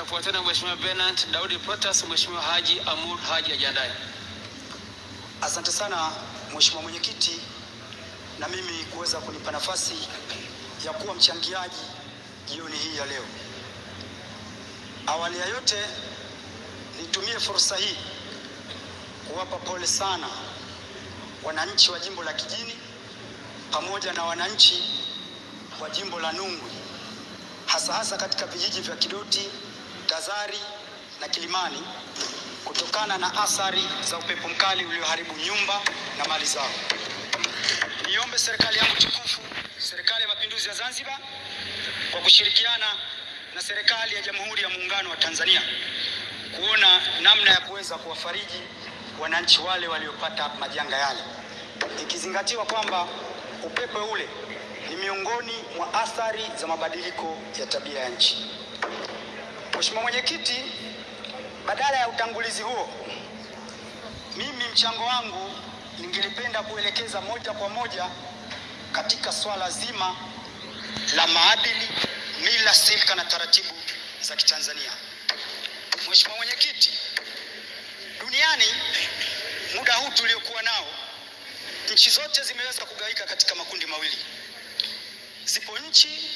Afuatana na Mheshimiwa Bernard Daudi Protas, Mheshimiwa Haji Amur Haji ajiandae. Asante sana Mheshimiwa Mwenyekiti, na mimi kuweza kunipa nafasi ya kuwa mchangiaji jioni hii ya leo. Awali ya yote, nitumie fursa hii kuwapa pole sana wananchi wa jimbo la Kijini pamoja na wananchi wa jimbo la Nungwi, hasa hasa katika vijiji vya Kidoti, Tazari na Kilimani kutokana na athari za upepo mkali ulioharibu nyumba na mali zao. Niombe serikali yangu tukufu, Serikali ya Mapinduzi ya Zanzibar, kwa kushirikiana na serikali ya Jamhuri ya Muungano wa Tanzania kuona namna ya kuweza kuwafariji wananchi wale waliopata majanga yale, ikizingatiwa kwamba upepo ule ni miongoni mwa athari za mabadiliko ya tabia ya nchi. Mheshimiwa Mwenyekiti, badala ya utangulizi huo, mimi mchango wangu ningelipenda kuelekeza moja kwa moja katika swala zima la maadili, mila, silka na taratibu za Kitanzania. Mheshimiwa Mwenyekiti, duniani muda huu tuliokuwa nao, nchi zote zimeweza kugawika katika makundi mawili. Zipo nchi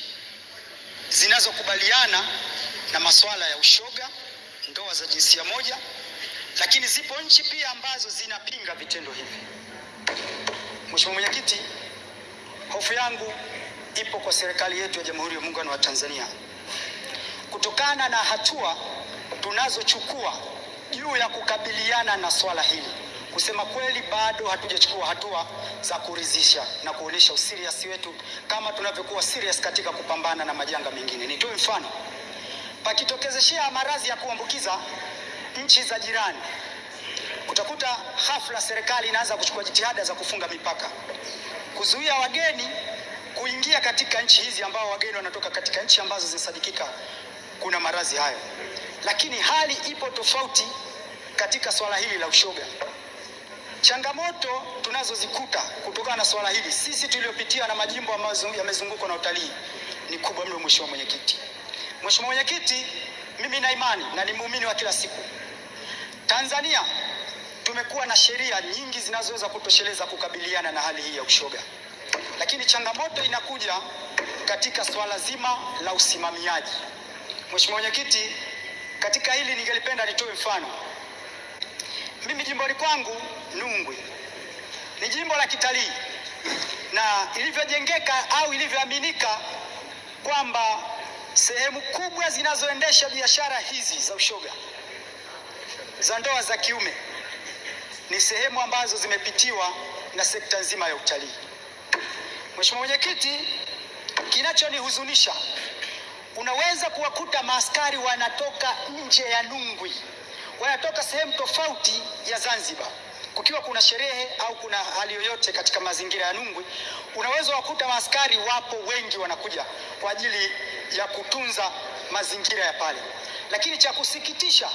zinazokubaliana na masuala ya ushoga, ndoa za jinsia moja, lakini zipo nchi pia ambazo zinapinga vitendo hivi. Mheshimiwa Mwenyekiti, hofu yangu ipo kwa serikali yetu ya Jamhuri ya Muungano wa Tanzania kutokana na hatua tunazochukua juu ya kukabiliana na swala hili. Kusema kweli, bado hatujachukua hatua za kuridhisha na kuonyesha usiriasi wetu kama tunavyokuwa serious katika kupambana na majanga mengine. Nitoe mfano, pakitokezeshea maradhi ya kuambukiza nchi za jirani, utakuta hafla serikali inaanza kuchukua jitihada za kufunga mipaka, kuzuia wageni kuingia katika nchi hizi, ambao wageni wanatoka katika nchi ambazo zinasadikika kuna maradhi hayo. Lakini hali ipo tofauti katika swala hili la ushoga. Changamoto tunazozikuta kutokana na swala hili sisi tuliopitia na majimbo ambayo yamezungukwa na utalii ni kubwa mno. Mheshimiwa Mwenyekiti, Mheshimiwa Mwenyekiti, mimi na imani na ni muumini wa kila siku, Tanzania tumekuwa na sheria nyingi zinazoweza kutosheleza kukabiliana na hali hii ya ushoga, lakini changamoto inakuja katika swala zima la usimamiaji. Mheshimiwa Mwenyekiti, katika hili ningelipenda nitoe mfano. Mimi jimboni kwangu Nungwi ni jimbo la kitalii na ilivyojengeka au ilivyoaminika kwamba sehemu kubwa zinazoendesha biashara hizi za ushoga za ndoa za kiume ni sehemu ambazo zimepitiwa na sekta nzima ya utalii. Mheshimiwa Mwenyekiti, kinachonihuzunisha unaweza kuwakuta maaskari wanatoka nje ya Nungwi, wanatoka sehemu tofauti ya Zanzibar, kukiwa kuna sherehe au kuna hali yoyote katika mazingira ya Nungwi, unaweza wakuta maaskari wapo wengi, wanakuja kwa ajili ya kutunza mazingira ya pale. Lakini cha kusikitisha,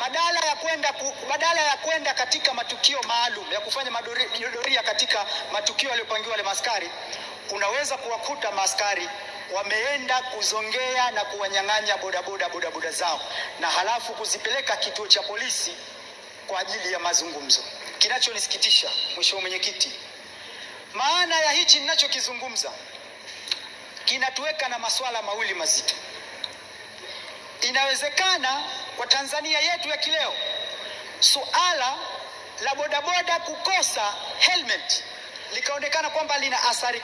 badala ya kwenda badala ya kwenda katika matukio maalum ya kufanya madoria katika matukio yaliyopangiwa wale maaskari, unaweza kuwakuta maaskari wameenda kuzongea na kuwanyang'anya bodaboda bodaboda zao na halafu kuzipeleka kituo cha polisi kwa ajili ya mazungumzo. Kinachonisikitisha Mheshimiwa Mwenyekiti, maana ya hichi ninachokizungumza kinatuweka na masuala mawili mazito. Inawezekana kwa Tanzania yetu ya kileo suala la bodaboda kukosa helmet likaonekana kwamba lina athari